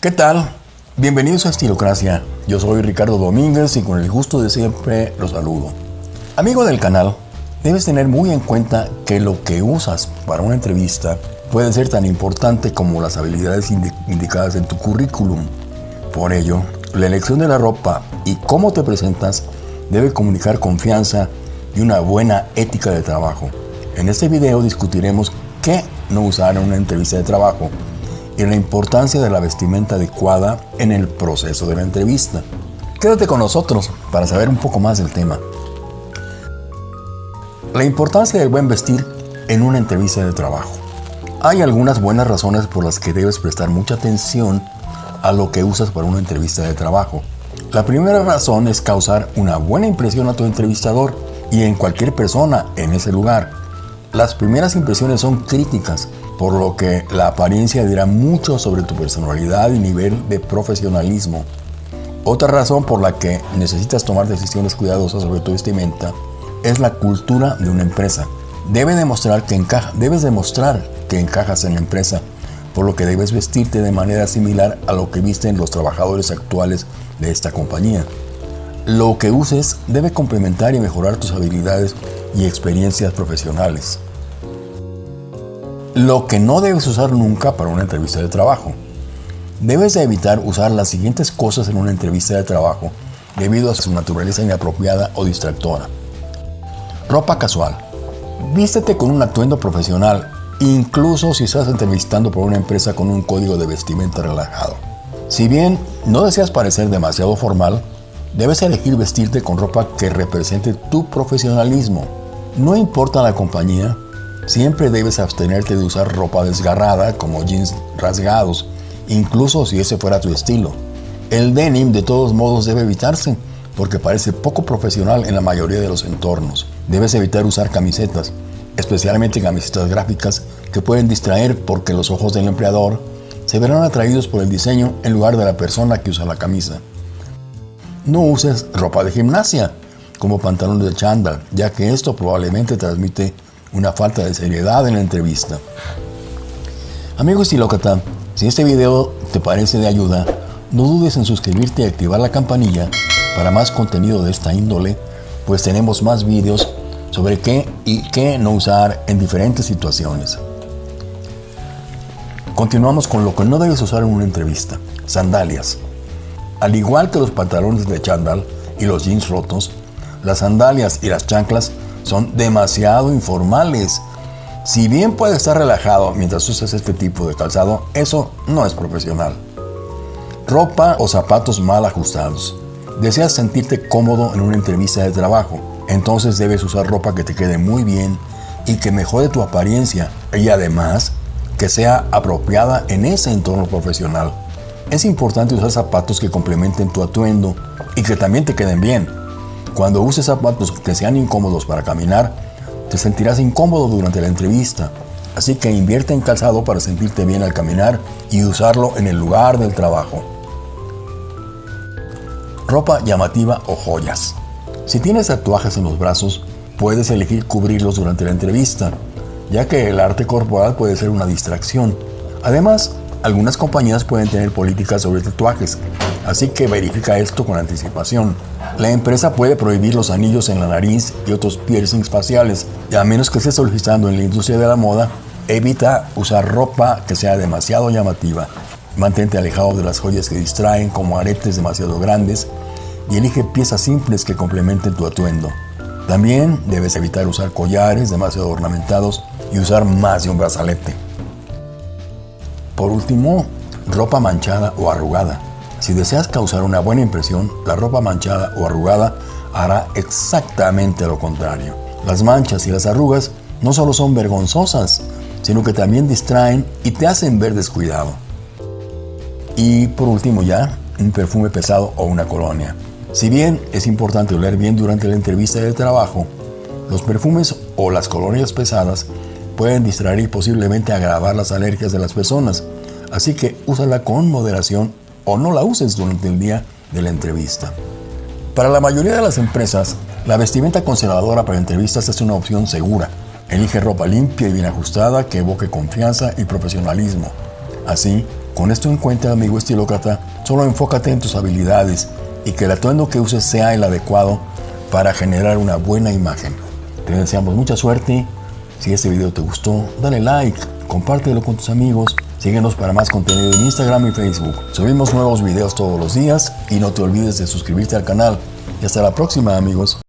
¿Qué tal? Bienvenidos a Estilocracia. Yo soy Ricardo Domínguez y con el gusto de siempre los saludo. Amigo del canal, debes tener muy en cuenta que lo que usas para una entrevista puede ser tan importante como las habilidades indicadas en tu currículum. Por ello, la elección de la ropa y cómo te presentas debe comunicar confianza y una buena ética de trabajo. En este video discutiremos qué no usar en una entrevista de trabajo y la importancia de la vestimenta adecuada en el proceso de la entrevista. Quédate con nosotros para saber un poco más del tema. La importancia del buen vestir en una entrevista de trabajo. Hay algunas buenas razones por las que debes prestar mucha atención a lo que usas para una entrevista de trabajo. La primera razón es causar una buena impresión a tu entrevistador y en cualquier persona en ese lugar. Las primeras impresiones son críticas, por lo que la apariencia dirá mucho sobre tu personalidad y nivel de profesionalismo. Otra razón por la que necesitas tomar decisiones cuidadosas sobre tu vestimenta es la cultura de una empresa. Debe demostrar que encaja, debes demostrar que encajas en la empresa, por lo que debes vestirte de manera similar a lo que visten los trabajadores actuales de esta compañía. Lo que uses debe complementar y mejorar tus habilidades y experiencias profesionales. Lo que no debes usar nunca para una entrevista de trabajo. Debes de evitar usar las siguientes cosas en una entrevista de trabajo debido a su naturaleza inapropiada o distractora. Ropa casual. Vístete con un atuendo profesional, incluso si estás entrevistando por una empresa con un código de vestimenta relajado. Si bien no deseas parecer demasiado formal, debes elegir vestirte con ropa que represente tu profesionalismo. No importa la compañía, siempre debes abstenerte de usar ropa desgarrada como jeans rasgados, incluso si ese fuera tu estilo. El denim de todos modos debe evitarse porque parece poco profesional en la mayoría de los entornos. Debes evitar usar camisetas, especialmente camisetas gráficas que pueden distraer porque los ojos del empleador se verán atraídos por el diseño en lugar de la persona que usa la camisa. No uses ropa de gimnasia como pantalones de chándal, ya que esto probablemente transmite una falta de seriedad en la entrevista. Amigo estilócrata, si este video te parece de ayuda, no dudes en suscribirte y activar la campanilla para más contenido de esta índole, pues tenemos más vídeos sobre qué y qué no usar en diferentes situaciones. Continuamos con lo que no debes usar en una entrevista, sandalias. Al igual que los pantalones de chándal y los jeans rotos, las sandalias y las chanclas son demasiado informales. Si bien puedes estar relajado mientras usas este tipo de calzado, eso no es profesional. Ropa o zapatos mal ajustados. Deseas sentirte cómodo en una entrevista de trabajo, entonces debes usar ropa que te quede muy bien y que mejore tu apariencia y además que sea apropiada en ese entorno profesional. Es importante usar zapatos que complementen tu atuendo y que también te queden bien. Cuando uses zapatos que sean incómodos para caminar, te sentirás incómodo durante la entrevista. Así que invierte en calzado para sentirte bien al caminar y usarlo en el lugar del trabajo ropa llamativa o joyas. Si tienes tatuajes en los brazos, puedes elegir cubrirlos durante la entrevista, ya que el arte corporal puede ser una distracción. Además, algunas compañías pueden tener políticas sobre tatuajes, así que verifica esto con anticipación. La empresa puede prohibir los anillos en la nariz y otros piercings faciales, y a menos que estés solicitando en la industria de la moda, evita usar ropa que sea demasiado llamativa. Mantente alejado de las joyas que distraen como aretes demasiado grandes y elige piezas simples que complementen tu atuendo. También debes evitar usar collares demasiado ornamentados y usar más de un brazalete. Por último, ropa manchada o arrugada. Si deseas causar una buena impresión, la ropa manchada o arrugada hará exactamente lo contrario. Las manchas y las arrugas no solo son vergonzosas, sino que también distraen y te hacen ver descuidado. Y por último ya, un perfume pesado o una colonia. Si bien es importante oler bien durante la entrevista de trabajo, los perfumes o las colonias pesadas pueden distraer y posiblemente agravar las alergias de las personas, así que úsala con moderación o no la uses durante el día de la entrevista. Para la mayoría de las empresas, la vestimenta conservadora para entrevistas es una opción segura. Elige ropa limpia y bien ajustada que evoque confianza y profesionalismo. Así, Con esto en cuenta, amigo estilócrata, solo enfócate en tus habilidades y que el atuendo que uses sea el adecuado para generar una buena imagen. Te deseamos mucha suerte. Si este video te gustó, dale like, compártelo con tus amigos, síguenos para más contenido en Instagram y Facebook. Subimos nuevos videos todos los días y no te olvides de suscribirte al canal. Y hasta la próxima amigos.